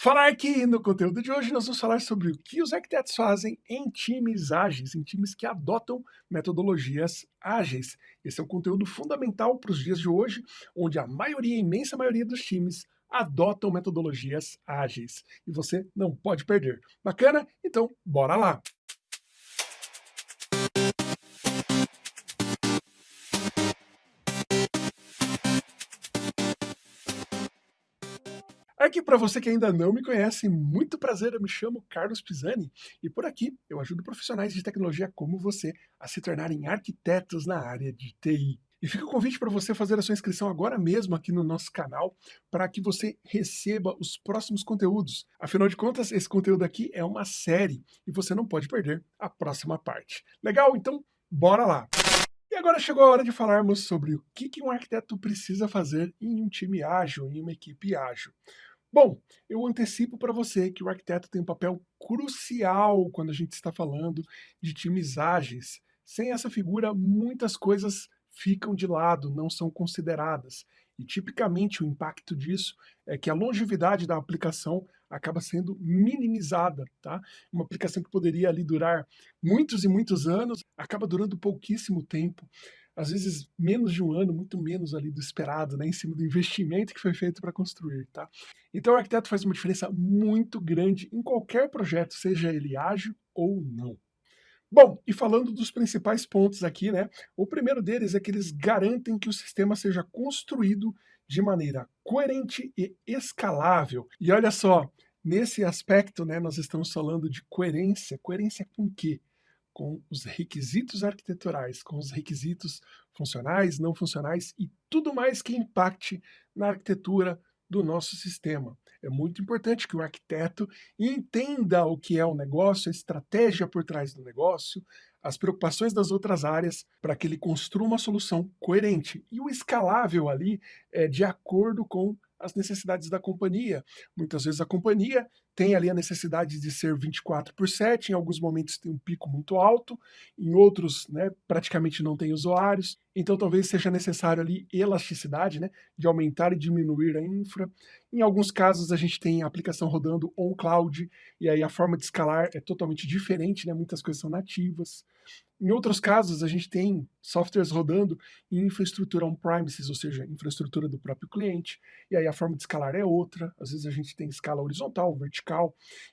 Falar aqui no conteúdo de hoje, nós vamos falar sobre o que os arquitetos fazem em times ágeis, em times que adotam metodologias ágeis. Esse é um conteúdo fundamental para os dias de hoje, onde a maioria, a imensa maioria dos times adotam metodologias ágeis. E você não pode perder. Bacana? Então, bora lá! Aqui para você que ainda não me conhece, muito prazer, eu me chamo Carlos Pisani e por aqui eu ajudo profissionais de tecnologia como você a se tornarem arquitetos na área de TI. E fica o convite para você fazer a sua inscrição agora mesmo aqui no nosso canal para que você receba os próximos conteúdos. Afinal de contas, esse conteúdo aqui é uma série e você não pode perder a próxima parte. Legal? Então, bora lá! E agora chegou a hora de falarmos sobre o que um arquiteto precisa fazer em um time ágil, em uma equipe ágil. Bom, eu antecipo para você que o arquiteto tem um papel crucial quando a gente está falando de times ágeis. Sem essa figura, muitas coisas ficam de lado, não são consideradas. E tipicamente o impacto disso é que a longevidade da aplicação acaba sendo minimizada, tá? Uma aplicação que poderia ali durar muitos e muitos anos, acaba durando pouquíssimo tempo às vezes menos de um ano, muito menos ali do esperado, né, em cima do investimento que foi feito para construir, tá? Então o arquiteto faz uma diferença muito grande em qualquer projeto, seja ele ágil ou não. Bom, e falando dos principais pontos aqui, né, o primeiro deles é que eles garantem que o sistema seja construído de maneira coerente e escalável. E olha só, nesse aspecto, né, nós estamos falando de coerência. Coerência com o quê? Com os requisitos arquiteturais, com os requisitos funcionais, não funcionais e tudo mais que impacte na arquitetura do nosso sistema. É muito importante que o arquiteto entenda o que é o negócio, a estratégia por trás do negócio, as preocupações das outras áreas, para que ele construa uma solução coerente. E o escalável ali é de acordo com as necessidades da companhia. Muitas vezes a companhia tem ali a necessidade de ser 24 por 7, em alguns momentos tem um pico muito alto, em outros né, praticamente não tem usuários, então talvez seja necessário ali elasticidade, né, de aumentar e diminuir a infra. Em alguns casos a gente tem a aplicação rodando on-cloud, e aí a forma de escalar é totalmente diferente, né, muitas coisas são nativas. Em outros casos, a gente tem softwares rodando em infraestrutura on-premises, ou seja, infraestrutura do próprio cliente, e aí a forma de escalar é outra, às vezes a gente tem escala horizontal, vertical,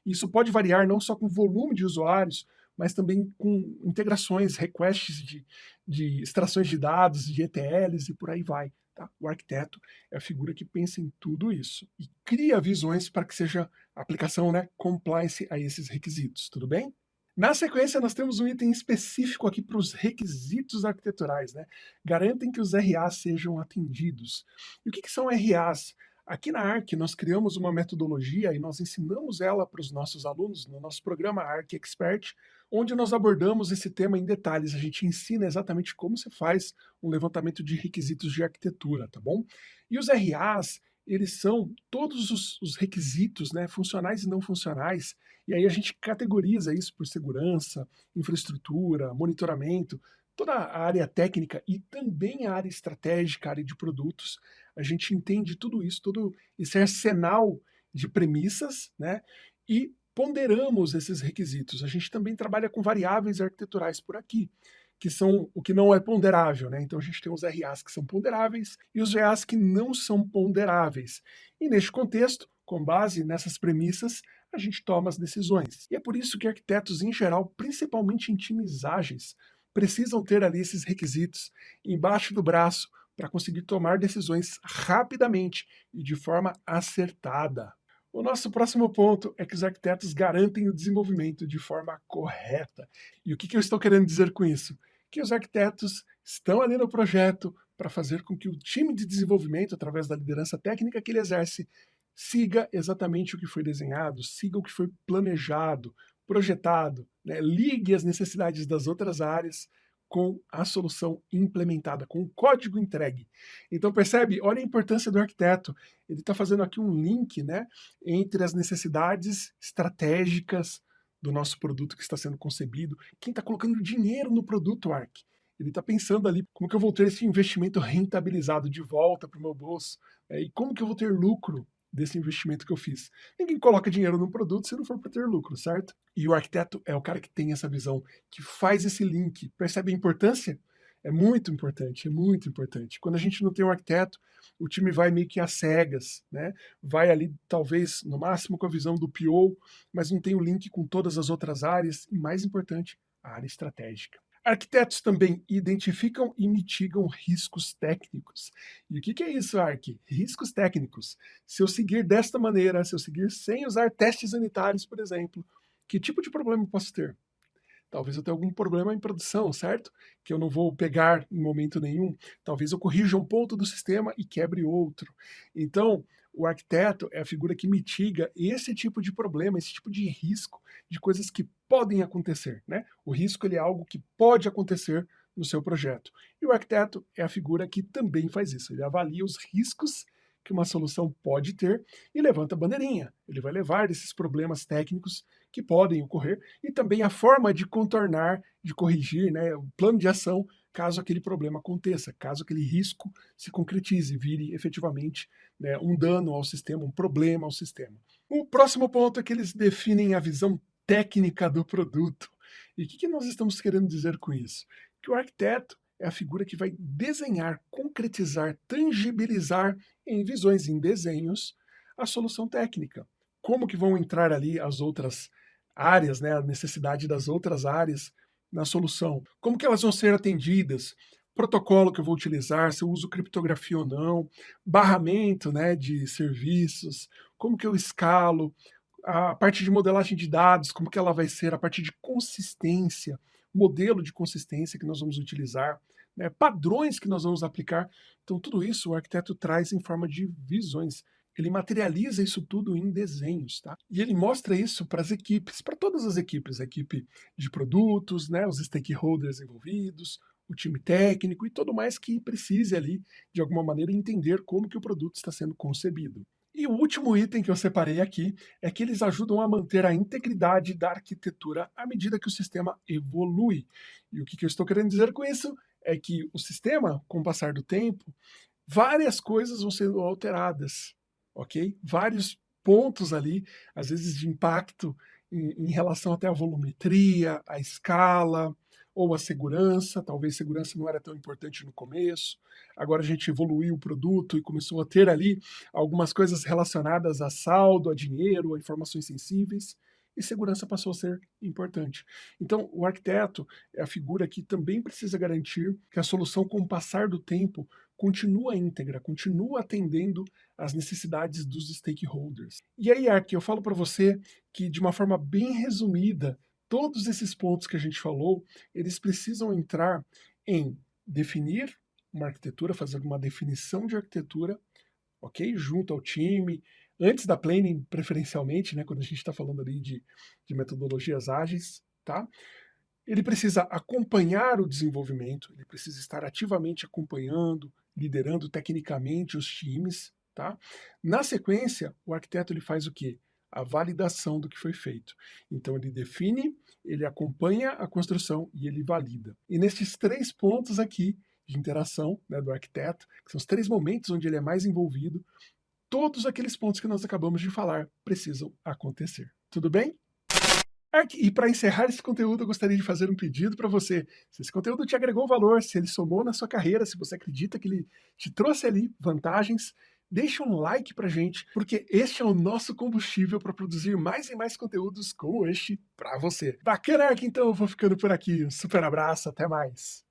isso pode variar não só com volume de usuários, mas também com integrações, requests de, de extrações de dados, de ETLs e por aí vai. Tá? O arquiteto é a figura que pensa em tudo isso e cria visões para que seja a aplicação né, compliance a esses requisitos, tudo bem? Na sequência, nós temos um item específico aqui para os requisitos arquiteturais, né? Garantem que os RAs sejam atendidos. E o que, que são RAs? Aqui na ARC, nós criamos uma metodologia e nós ensinamos ela para os nossos alunos no nosso programa ARC Expert, onde nós abordamos esse tema em detalhes. A gente ensina exatamente como se faz um levantamento de requisitos de arquitetura, tá bom? E os RAs, eles são todos os, os, requisitos, né, funcionais e não funcionais, e aí a gente categoriza isso por segurança, infraestrutura, monitoramento, toda a área técnica e também a área estratégica, a área de produtos, a gente entende tudo isso, todo esse arsenal de premissas, né, e ponderamos esses requisitos. A gente também trabalha com variáveis arquiteturais por aqui que são o que não é ponderável, né? Então a gente tem os RAs que são ponderáveis e os VAs que não são ponderáveis. E neste contexto, com base nessas premissas, a gente toma as decisões. E é por isso que arquitetos em geral, principalmente em times ágeis, precisam ter ali esses requisitos embaixo do braço para conseguir tomar decisões rapidamente e de forma acertada. O nosso próximo ponto é que os arquitetos garantem o desenvolvimento de forma correta. E o que, que eu estou querendo dizer com isso? Que os arquitetos estão ali no projeto para fazer com que o time de desenvolvimento, através da liderança técnica que ele exerce, siga exatamente o que foi desenhado, siga o que foi planejado, projetado, né? ligue as necessidades das outras áreas com a solução implementada, com o código entregue. Então percebe, olha a importância do arquiteto. Ele está fazendo aqui um link né, entre as necessidades estratégicas do nosso produto que está sendo concebido, quem está colocando dinheiro no produto Arc. Ele está pensando ali como que eu vou ter esse investimento rentabilizado de volta para o meu bolso, é, e como que eu vou ter lucro desse investimento que eu fiz. Ninguém coloca dinheiro num produto se não for para ter lucro, certo? E o arquiteto é o cara que tem essa visão, que faz esse link. Percebe a importância? É muito importante, é muito importante. Quando a gente não tem um arquiteto, o time vai meio que às cegas, né? Vai ali, talvez, no máximo com a visão do PO, mas não tem o link com todas as outras áreas, e mais importante, a área estratégica. Arquitetos também identificam e mitigam riscos técnicos. E o que, é isso, Ark? Riscos técnicos. Se eu seguir desta maneira, se eu seguir sem usar testes sanitários, por exemplo, que tipo de problema eu posso ter? Talvez eu tenha algum problema em produção, certo? Que eu não vou pegar em momento nenhum. Talvez eu corrija um ponto do sistema e quebre outro. Então, o arquiteto é a figura que mitiga esse tipo de problema, esse tipo de risco, de coisas que podem acontecer. Né? O risco ele é algo que pode acontecer no seu projeto. E o arquiteto é a figura que também faz isso. Ele avalia os riscos que uma solução pode ter e levanta a bandeirinha. Ele vai levar esses problemas técnicos que podem ocorrer e também a forma de contornar, de corrigir, né, o plano de ação caso aquele problema aconteça, caso aquele risco se concretize, vire efetivamente né, um dano ao sistema, um problema ao sistema. O próximo ponto é que eles definem a visão técnica do produto. E o que, que nós estamos querendo dizer com isso? Que o arquiteto é a figura que vai desenhar, concretizar, tangibilizar em visões, em desenhos, a solução técnica. Como que vão entrar ali as outras áreas, né, a necessidade das outras áreas na solução. Como que elas vão ser atendidas? Protocolo que eu vou utilizar, se eu uso criptografia ou não, barramento né, de serviços, como que eu escalo, a parte de modelagem de dados, como que ela vai ser, a parte de consistência, modelo de consistência que nós vamos utilizar, né, padrões que nós vamos aplicar. Então, tudo isso o arquiteto traz em forma de visões ele materializa isso tudo em desenhos, tá? E ele mostra isso para as equipes, para todas as equipes, a equipe de produtos, né, os stakeholders envolvidos, o time técnico e todo mais que precise ali, de alguma maneira, entender como que o produto está sendo concebido. E o último item que eu separei aqui é que eles ajudam a manter a integridade da arquitetura à medida que o sistema evolui. E o que, que eu estou querendo dizer com isso é que o sistema, com o passar do tempo, várias coisas vão sendo alteradas ok? Vários pontos ali, às vezes de impacto em, em relação até à volumetria, à escala, ou a segurança, talvez segurança não era tão importante no começo, agora a gente evoluiu o produto e começou a ter ali algumas coisas relacionadas a saldo, a dinheiro, a informações sensíveis, e segurança passou a ser importante. Então, o arquiteto é a figura que também precisa garantir que a solução, com o passar do tempo, continua íntegra, continua atendendo às necessidades dos stakeholders. E aí, Ark, eu falo para você que, de uma forma bem resumida, todos esses pontos que a gente falou, eles precisam entrar em definir uma arquitetura, fazer uma definição de arquitetura, ok? Junto ao time, antes da planning, preferencialmente, né, quando a gente está falando ali de, de metodologias ágeis, tá? Ele precisa acompanhar o desenvolvimento, ele precisa estar ativamente acompanhando, liderando tecnicamente os times, tá? Na sequência, o arquiteto ele faz o quê? A validação do que foi feito. Então ele define, ele acompanha a construção e ele valida. E nesses três pontos aqui de interação né, do arquiteto, que são os três momentos onde ele é mais envolvido, todos aqueles pontos que nós acabamos de falar precisam acontecer. Tudo bem? E para encerrar esse conteúdo, eu gostaria de fazer um pedido para você. Se esse conteúdo te agregou valor, se ele somou na sua carreira, se você acredita que ele te trouxe ali vantagens, deixa um like pra gente, porque este é o nosso combustível para produzir mais e mais conteúdos como este para você. Bacana, Ark? Então eu vou ficando por aqui. Um super abraço, até mais.